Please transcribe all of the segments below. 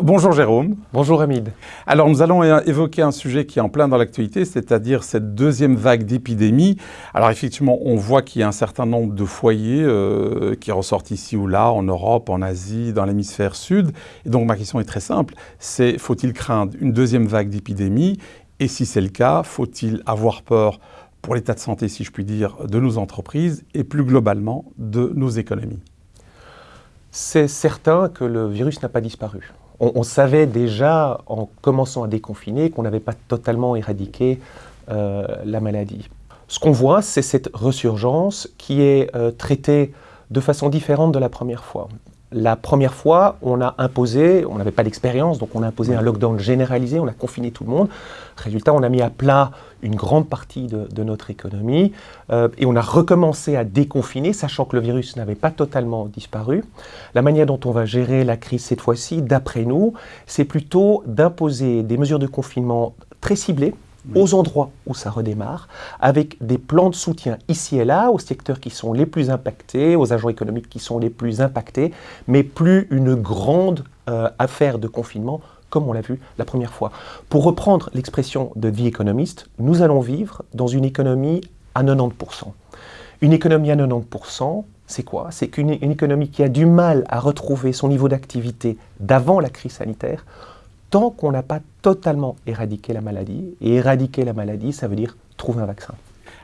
Bonjour Jérôme. Bonjour Hamid. Alors nous allons évoquer un sujet qui est en plein dans l'actualité, c'est-à-dire cette deuxième vague d'épidémie. Alors effectivement, on voit qu'il y a un certain nombre de foyers euh, qui ressortent ici ou là, en Europe, en Asie, dans l'hémisphère sud. Et donc ma question est très simple, c'est faut-il craindre une deuxième vague d'épidémie? Et si c'est le cas, faut-il avoir peur pour l'état de santé, si je puis dire, de nos entreprises et plus globalement de nos économies? C'est certain que le virus n'a pas disparu on, savait déjà, en commençant à déconfiner, qu'on n'avait pas totalement éradiqué euh, la maladie. Ce qu'on voit, c'est cette resurgence qui est euh, traitée de façon différente de la première fois. La première fois, on a imposé, on n'avait pas d'expérience, donc on a imposé un lockdown généralisé, on a confiné tout le monde. Résultat, on a mis à plat une grande partie de, notre économie euh, et on a recommencé à déconfiner, sachant que le virus n'avait pas totalement disparu. La manière dont on va gérer la crise cette fois-ci, d'après nous, c'est plutôt d'imposer des mesures de confinement très ciblées, aux endroits où ça redémarre, avec des plans de soutien ici et là aux secteurs qui sont les plus impactés, aux agents économiques qui sont les plus impactés, mais plus une grande euh, affaire de confinement comme on l'a vu la première fois. Pour reprendre l'expression de vie économiste, nous allons vivre dans une économie à 90%. Une économie à 90%, c'est quoi? C'est qu'une économie qui a du mal à retrouver son niveau d'activité d'avant la crise sanitaire, tant qu'on n'a pas totalement éradiqué la maladie. Et éradiquer la maladie, ça veut dire trouver un vaccin.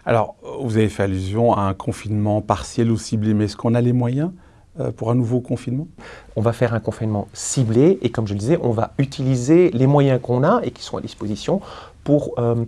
Alors, vous avez fait allusion à un confinement partiel ou ciblé, mais est-ce qu'on a les moyens euh, pour un nouveau confinement? On va faire un confinement ciblé et comme je le disais, on va utiliser les moyens qu'on a et qui sont à disposition pour euh,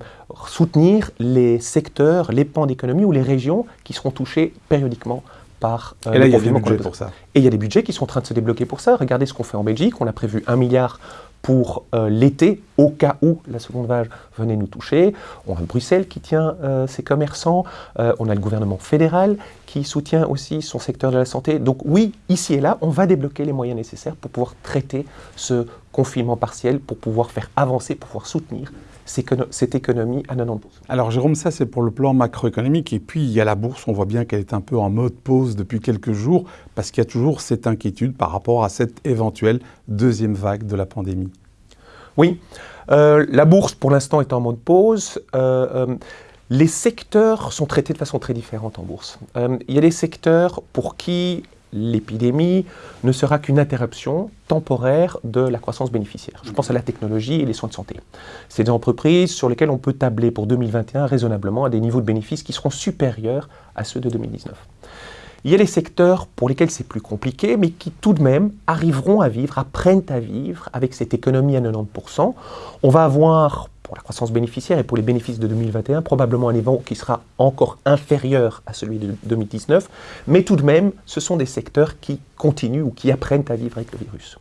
soutenir les secteurs, les pans d'économie ou les régions qui seront touchés périodiquement par euh, et là, il y a des budgets pour ça. Et il y a des budgets qui sont en train de se débloquer pour ça. Regardez ce qu'on fait en Belgique. On a prévu un milliard pour euh, l'été, au cas où la seconde vague venait nous toucher. On a Bruxelles qui tient euh, ses commerçants, euh, on a le gouvernement fédéral qui soutient aussi son secteur de la santé. Donc oui, ici et là, on va débloquer les moyens nécessaires pour pouvoir traiter ce confinement partiel, pour pouvoir faire avancer, pour pouvoir soutenir cette économie à 90%. Alors Jérôme, ça c'est pour le plan macroéconomique. Et puis il y a la bourse, on voit bien qu'elle est un peu en mode pause depuis quelques jours, parce qu'il y a toujours cette inquiétude par rapport à cette éventuelle deuxième vague de la pandémie. Oui, euh, la bourse pour l'instant est en mode pause. Euh, euh, les secteurs sont traités de façon très différente en bourse. il y a des secteurs pour qui l'épidémie ne sera qu'une interruption temporaire de la croissance bénéficiaire. Je pense à la technologie et les soins de santé. C'est des entreprises sur lesquelles on peut tabler pour 2021 raisonnablement à des niveaux de bénéfices qui seront supérieurs à ceux de 2019. Il y a les secteurs pour lesquels c'est plus compliqué, mais qui tout de même arriveront à vivre, apprennent à vivre avec cette économie à 90%. On va avoir, pour la croissance bénéficiaire et pour les bénéfices de 2021, probablement un niveau qui sera encore inférieur à celui de 2019, mais tout de même, ce sont des secteurs qui continuent ou qui apprennent à vivre avec le virus.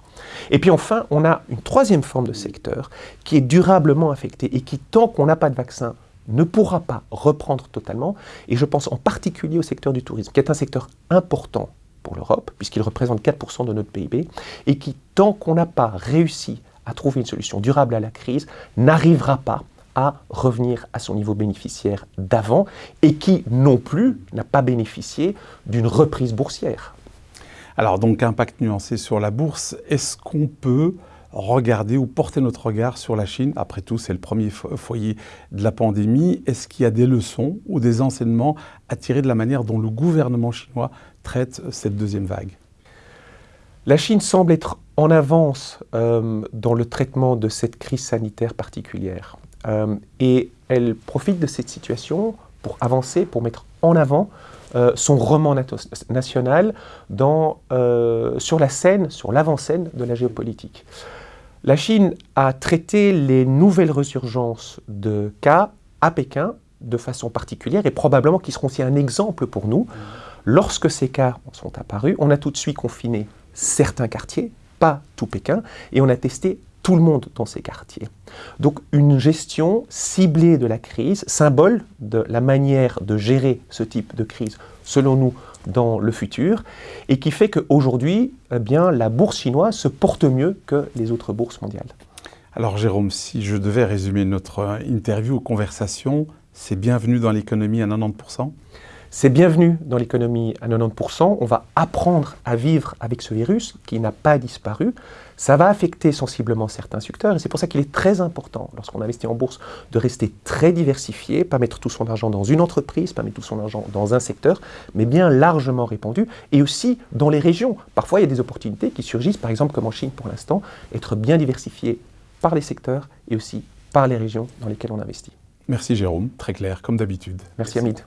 Et puis enfin, on a une troisième forme de secteur qui est durablement affecté et qui, tant qu'on n'a pas de vaccin, ne pourra pas reprendre totalement, et je pense en particulier au secteur du tourisme, qui est un secteur important pour l'Europe, puisqu'il représente 4% de notre PIB, et qui, tant qu'on n'a pas réussi à trouver une solution durable à la crise, n'arrivera pas à revenir à son niveau bénéficiaire d'avant, et qui non plus n'a pas bénéficié d'une reprise boursière. Alors donc impact nuancé sur la bourse, est-ce qu'on peut regarder ou porter notre regard sur la Chine? Après tout, c'est le premier foyer de la pandémie. Est-ce qu'il y a des leçons ou des enseignements à tirer de la manière dont le gouvernement chinois traite cette deuxième vague? La Chine semble être en avance euh, dans le traitement de cette crise sanitaire particulière. Euh, et elle profite de cette situation pour avancer, pour mettre en avant euh, son roman national sur la scène, sur l'avant-scène de la géopolitique. La Chine a traité les nouvelles resurgences de cas à Pékin de façon particulière et probablement qui seront aussi un exemple pour nous. Lorsque ces cas sont apparus, on a tout de suite confiné certains quartiers, pas tout Pékin, et on a testé tout le monde dans ces quartiers. Donc une gestion ciblée de la crise, symbole de la manière de gérer ce type de crise, selon nous, dans le futur, et qui fait qu'aujourd'hui, eh bien, la bourse chinoise se porte mieux que les autres bourses mondiales. Alors Jérôme, si je devais résumer notre interview ou conversation, c'est bienvenue dans l'économie à 90% C'est bienvenu dans l'économie à 90%. On va apprendre à vivre avec ce virus qui n'a pas disparu. Ça va affecter sensiblement certains secteurs et c'est pour ça qu'il est très important, lorsqu'on investit en bourse, de rester très diversifié, pas mettre tout son argent dans une entreprise, pas mettre tout son argent dans un secteur, mais bien largement répandu et aussi dans les régions. Parfois, il y a des opportunités qui surgissent, par exemple comme en Chine pour l'instant, être bien diversifié par les secteurs et aussi par les régions dans lesquelles on investit. Merci Jérôme, très clair, comme d'habitude. Merci Hamid.